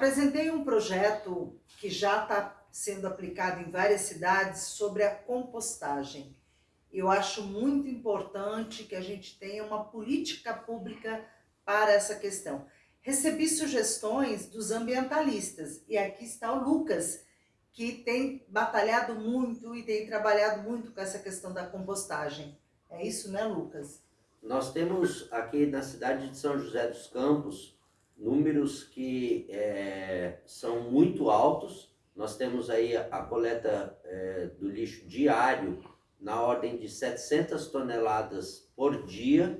apresentei um projeto que já está sendo aplicado em várias cidades sobre a compostagem. Eu acho muito importante que a gente tenha uma política pública para essa questão. Recebi sugestões dos ambientalistas e aqui está o Lucas, que tem batalhado muito e tem trabalhado muito com essa questão da compostagem. É isso, né, Lucas? Nós temos aqui na cidade de São José dos Campos números que é, são muito altos. Nós temos aí a coleta é, do lixo diário na ordem de 700 toneladas por dia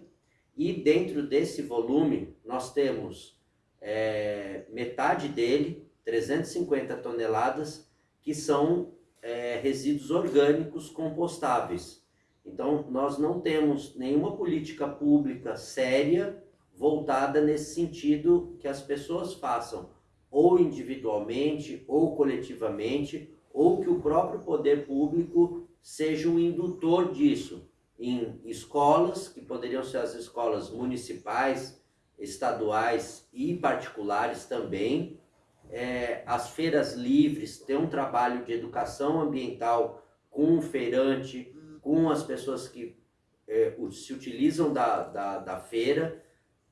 e dentro desse volume nós temos é, metade dele, 350 toneladas, que são é, resíduos orgânicos compostáveis. Então, nós não temos nenhuma política pública séria voltada nesse sentido que as pessoas façam, ou individualmente, ou coletivamente, ou que o próprio poder público seja um indutor disso em escolas, que poderiam ser as escolas municipais, estaduais e particulares também, é, as feiras livres, ter um trabalho de educação ambiental com o feirante, com as pessoas que é, se utilizam da, da, da, feira,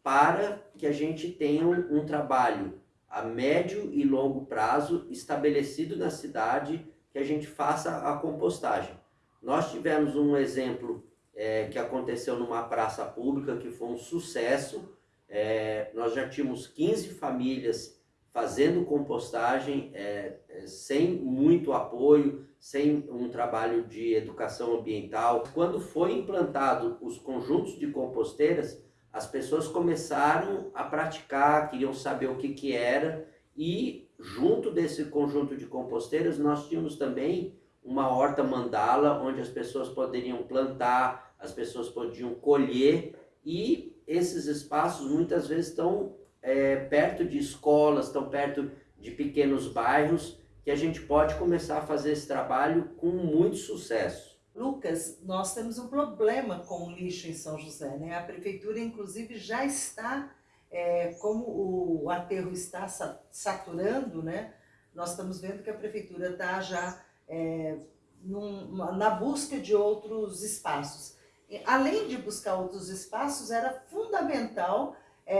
para que a gente tenha um, um trabalho a médio e longo prazo estabelecido na cidade que a gente faça a compostagem. Nós tivemos um exemplo é, que aconteceu numa praça pública que foi um sucesso. É, nós já tínhamos 15 famílias fazendo compostagem é, é, sem muito apoio, sem um trabalho de educação ambiental. Quando foi implantado os conjuntos de composteiras, as pessoas começaram a praticar, queriam saber o que, que era e junto desse conjunto de composteiras nós tínhamos também uma horta mandala onde as pessoas poderiam plantar, as pessoas podiam colher e esses espaços muitas vezes estão é, perto de escolas, estão perto de pequenos bairros, que a gente pode começar a fazer esse trabalho com muito sucesso. Lucas, nós temos um problema com o lixo em São José, né? A prefeitura, inclusive, já está, é, como o aterro está saturando, né? Nós estamos vendo que a prefeitura está já é, num, na busca de outros espaços. Além de buscar outros espaços, era fundamental é,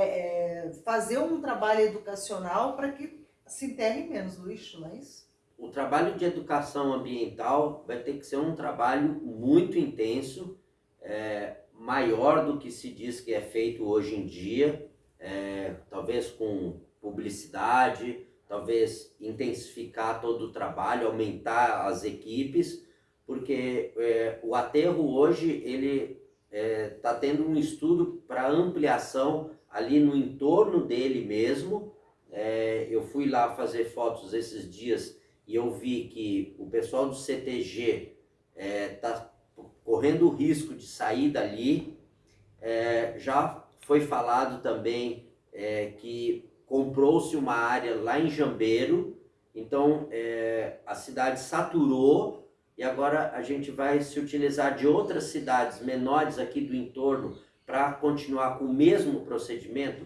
é, fazer um trabalho educacional para que se enterre menos lixo, não é isso? O trabalho de educação ambiental vai ter que ser um trabalho muito intenso, é, maior do que se diz que é feito hoje em dia, é, talvez com publicidade, talvez intensificar todo o trabalho, aumentar as equipes, porque é, o aterro hoje ele está é, tendo um estudo para ampliação ali no entorno dele mesmo. É, eu fui lá fazer fotos esses dias e eu vi que o pessoal do CTG está é, tá correndo o risco de sair dali. É, já foi falado também é, que comprou-se uma área lá em Jambeiro, então é, a cidade saturou e agora a gente vai se utilizar de outras cidades menores aqui do entorno para continuar com o mesmo procedimento,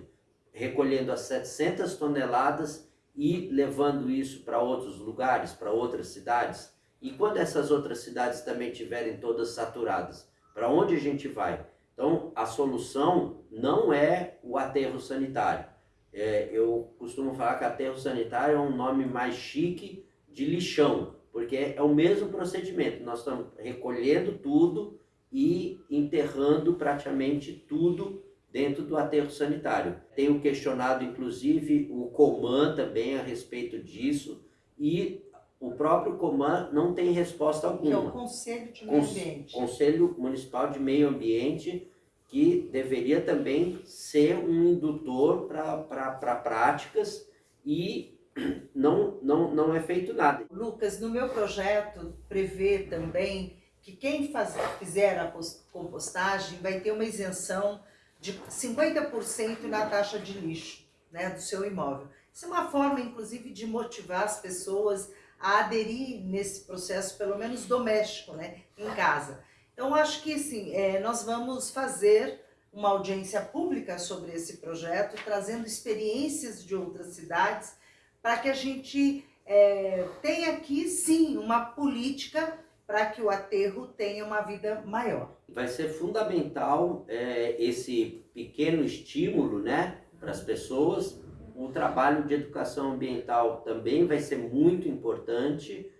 recolhendo as 700 toneladas e levando isso para outros lugares, para outras cidades. E quando essas outras cidades também estiverem todas saturadas, para onde a gente vai? Então, a solução não é o aterro sanitário. É, eu costumo falar que aterro sanitário é um nome mais chique de lixão, porque é o mesmo procedimento. Nós estamos recolhendo tudo e enterrando praticamente tudo dentro do aterro sanitário. Tenho questionado, inclusive, o Coman também a respeito disso e o próprio Coman não tem resposta alguma. É o Conselho de Meio Ambiente. Conselho Municipal de Meio Ambiente, que deveria também ser um indutor para práticas e não, não, não é feito nada. Lucas, no meu projeto prevê também que quem faz, fizer a compostagem vai ter uma isenção de 50% na taxa de lixo né, do seu imóvel. Isso é uma forma, inclusive, de motivar as pessoas a aderir nesse processo, pelo menos doméstico, né, em casa. Então, acho que sim, é, nós vamos fazer uma audiência pública sobre esse projeto, trazendo experiências de outras cidades para que a gente é, tenha aqui, sim, uma política para que o aterro tenha uma vida maior. Vai ser fundamental é, esse pequeno estímulo né, para as pessoas. O trabalho de educação ambiental também vai ser muito importante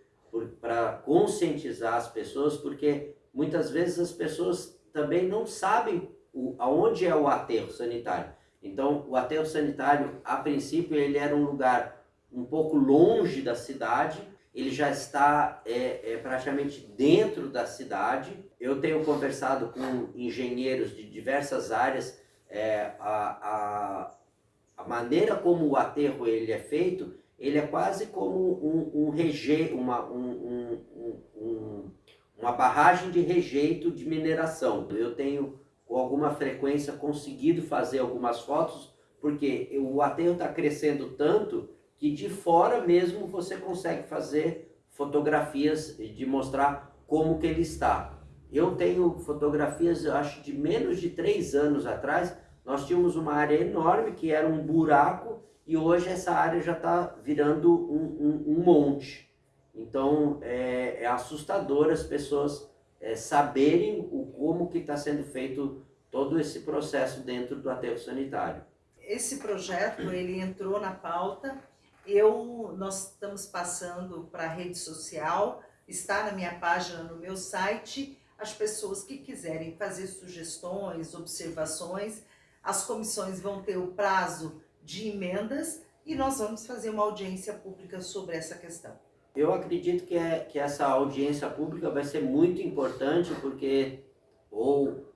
para conscientizar as pessoas, porque muitas vezes as pessoas também não sabem o, aonde é o aterro sanitário. Então, o aterro sanitário, a princípio, ele era um lugar um pouco longe da cidade, ele já está é, é, praticamente dentro da cidade. Eu tenho conversado com engenheiros de diversas áreas, é, a, a, a, maneira como o aterro ele é feito, ele é quase como um, um reje, uma, um, um, uma barragem de rejeito de mineração. Eu tenho com alguma frequência conseguido fazer algumas fotos, porque o aterro está crescendo tanto que de fora mesmo você consegue fazer fotografias de mostrar como que ele está. Eu tenho fotografias, eu acho, de menos de três anos atrás, nós tínhamos uma área enorme que era um buraco e hoje essa área já está virando um, um, um, monte. Então é, é assustador as pessoas é, saberem o, como que está sendo feito todo esse processo dentro do aterro sanitário. Esse projeto ele entrou na pauta eu, nós estamos passando para a rede social, está na minha página, no meu site, as pessoas que quiserem fazer sugestões, observações, as comissões vão ter o prazo de emendas e nós vamos fazer uma audiência pública sobre essa questão. Eu acredito que, é, que essa audiência pública vai ser muito importante porque, ou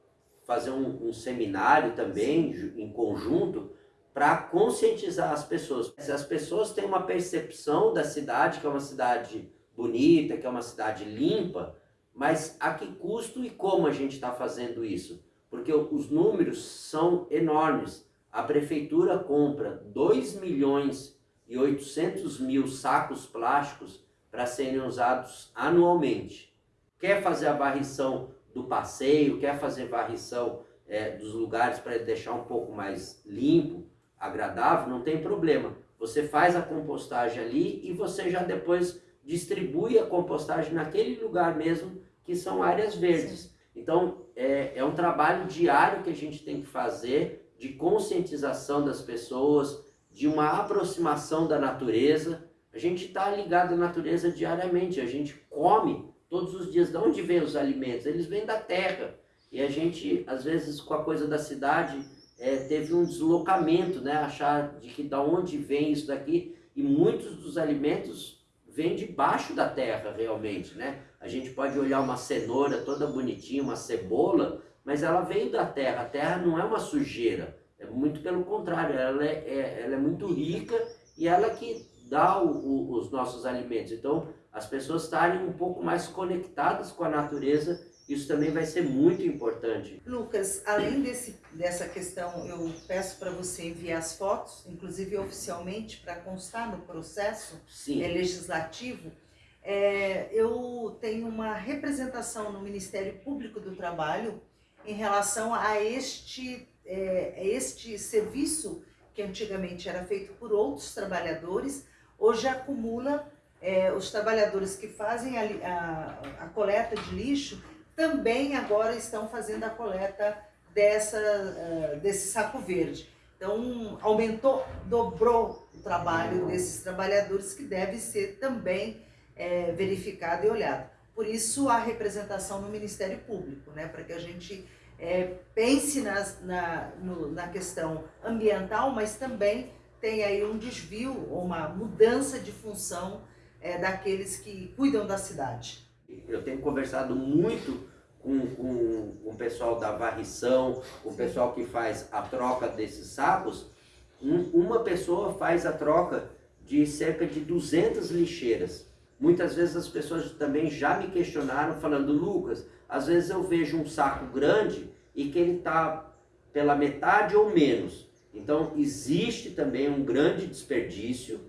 fazer um, um seminário também Sim. em conjunto, para conscientizar as pessoas. As pessoas têm uma percepção da cidade, que é uma cidade bonita, que é uma cidade limpa, mas a que custo e como a gente está fazendo isso? Porque os números são enormes. A prefeitura compra 2 milhões e 800 mil sacos plásticos para serem usados anualmente. Quer fazer a varrição do passeio, quer fazer varrição é, dos lugares para deixar um pouco mais limpo, agradável, não tem problema. Você faz a compostagem ali e você já depois distribui a compostagem naquele lugar mesmo, que são áreas verdes. Sim. Então, é, é um trabalho diário que a gente tem que fazer de conscientização das pessoas, de uma aproximação da natureza. A gente está ligado à natureza diariamente, a gente come todos os dias. De onde vêm os alimentos? Eles vêm da terra. E a gente, às vezes, com a coisa da cidade, é, teve um deslocamento, né? Achar de que da onde vem isso daqui e muitos dos alimentos vêm debaixo da terra realmente, né? A gente pode olhar uma cenoura toda bonitinha, uma cebola, mas ela veio da terra. A terra não é uma sujeira, é muito pelo contrário, ela é, é ela é muito rica e ela que dá o, o, os nossos alimentos. Então, as pessoas estarem um pouco mais conectadas com a natureza isso também vai ser muito importante. Lucas, além desse, dessa questão, eu peço para você enviar as fotos, inclusive oficialmente, para constar no processo é, legislativo. É, eu tenho uma representação no Ministério Público do Trabalho em relação a este, é, este serviço que antigamente era feito por outros trabalhadores, hoje acumula é, os trabalhadores que fazem a, a, a coleta de lixo também agora estão fazendo a coleta dessa, uh, desse saco verde. Então, aumentou, dobrou o trabalho desses trabalhadores que deve ser também é, verificado e olhado. Por isso, a representação no Ministério Público, né, para que a gente é, pense nas, na, no, na questão ambiental, mas também tem aí um desvio, uma mudança de função é, daqueles que cuidam da cidade. Eu tenho conversado muito com, com, com o pessoal da varrição, o pessoal que faz a troca desses sacos. Um, uma pessoa faz a troca de cerca de 200 lixeiras. Muitas vezes as pessoas também já me questionaram falando, Lucas, às vezes eu vejo um saco grande e que ele está pela metade ou menos. Então existe também um grande desperdício.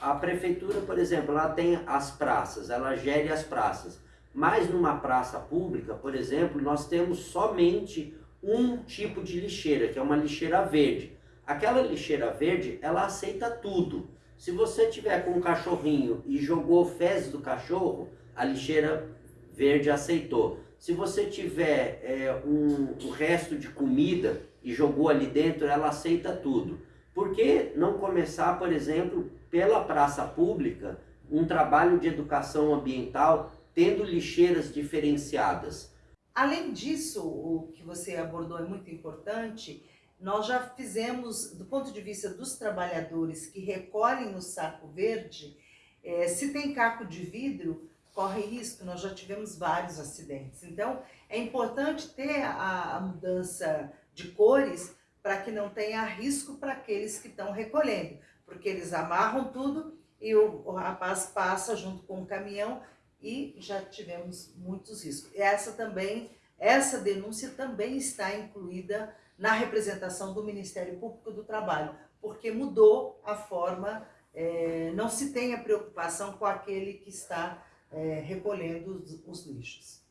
A prefeitura, por exemplo, ela tem as praças, ela gere as praças. Mas numa praça pública, por exemplo, nós temos somente um tipo de lixeira, que é uma lixeira verde. Aquela lixeira verde, ela aceita tudo. Se você tiver com um cachorrinho e jogou fezes do cachorro, a lixeira verde aceitou. Se você tiver é, um, um resto de comida e jogou ali dentro, ela aceita tudo. Por que não começar, por exemplo, pela praça pública, um trabalho de educação ambiental tendo lixeiras diferenciadas? Além disso, o que você abordou é muito importante, nós já fizemos, do ponto de vista dos trabalhadores que recolhem o saco verde, é, se tem caco de vidro, corre risco, nós já tivemos vários acidentes. Então, é importante ter a, a mudança de cores para que não tenha risco para aqueles que estão recolhendo, porque eles amarram tudo e o, o rapaz passa junto com o caminhão e já tivemos muitos riscos. Essa também, essa denúncia também está incluída na representação do Ministério Público do Trabalho, porque mudou a forma, é, não se tem a preocupação com aquele que está é, recolhendo os, os, lixos.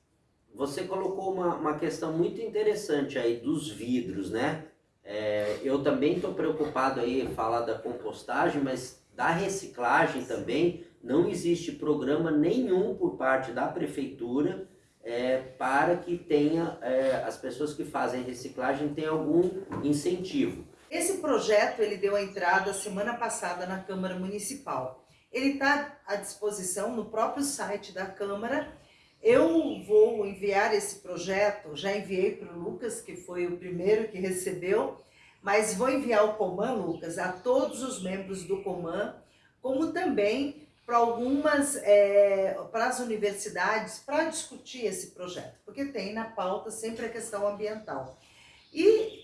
Você colocou uma, uma questão muito interessante aí dos vidros, né? É, eu também estou preocupado aí falar da compostagem, mas da reciclagem também não existe programa nenhum por parte da prefeitura é, para que tenha é, as pessoas que fazem reciclagem tenham algum incentivo. Esse projeto ele deu a entrada semana passada na Câmara Municipal. Ele está à disposição no próprio site da Câmara. Eu vou enviar esse projeto, já enviei para o Lucas, que foi o primeiro que recebeu, mas vou enviar o Coman, Lucas, a todos os membros do Coman, como também para algumas, é, para as universidades, para discutir esse projeto, porque tem na pauta sempre a questão ambiental. E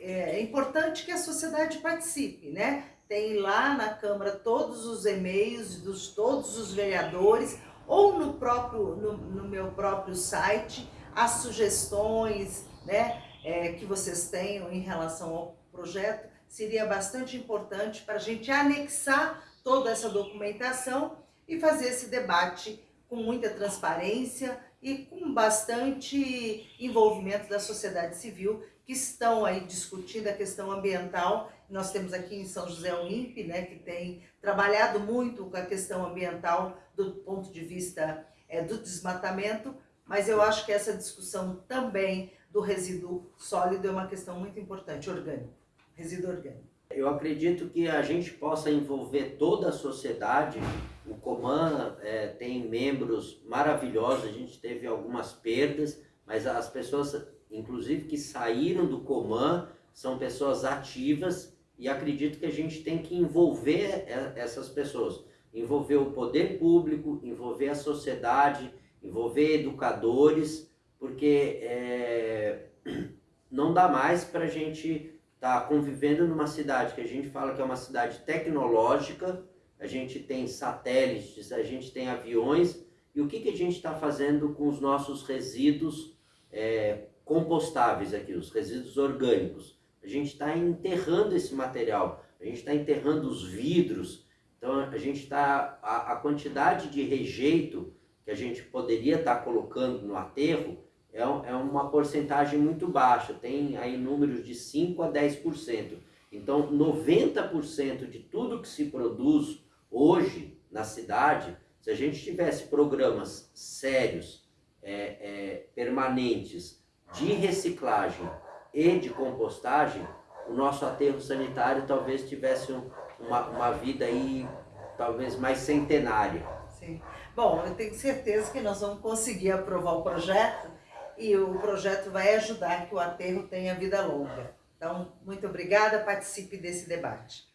é, é importante que a sociedade participe, né? Tem lá na Câmara todos os e-mails dos todos os vereadores, ou no, próprio, no, no meu próprio site, as sugestões né, é, que vocês tenham em relação ao projeto, seria bastante importante para a gente anexar toda essa documentação e fazer esse debate com muita transparência e com bastante envolvimento da sociedade civil que estão aí discutindo a questão ambiental. Nós temos aqui em São José o INPE, né, que tem trabalhado muito com a questão ambiental do ponto de vista é, do desmatamento, mas eu acho que essa discussão também do resíduo sólido é uma questão muito importante, orgânico, resíduo orgânico. Eu acredito que a gente possa envolver toda a sociedade. O Coman é, tem membros maravilhosos, a gente teve algumas perdas, mas as pessoas, inclusive que saíram do Coman, são pessoas ativas e acredito que a gente tem que envolver essas pessoas. Envolver o poder público, envolver a sociedade, envolver educadores, porque é, não dá mais para a gente está convivendo numa cidade que a gente fala que é uma cidade tecnológica, a gente tem satélites, a gente tem aviões, e o que, que a gente está fazendo com os nossos resíduos é, compostáveis aqui, os resíduos orgânicos? A gente está enterrando esse material, a gente está enterrando os vidros, então a gente está, a, a quantidade de rejeito que a gente poderia estar tá colocando no aterro, é, é uma porcentagem muito baixa, tem aí números de 5 a 10%. Então, 90% de tudo que se produz hoje na cidade, se a gente tivesse programas sérios, é, é, permanentes, de reciclagem e de compostagem, o nosso aterro sanitário talvez tivesse uma, uma vida aí, talvez mais centenária. Sim. Bom, eu tenho certeza que nós vamos conseguir aprovar o projeto e o projeto vai ajudar que o aterro tenha vida longa. Então, muito obrigada, participe desse debate.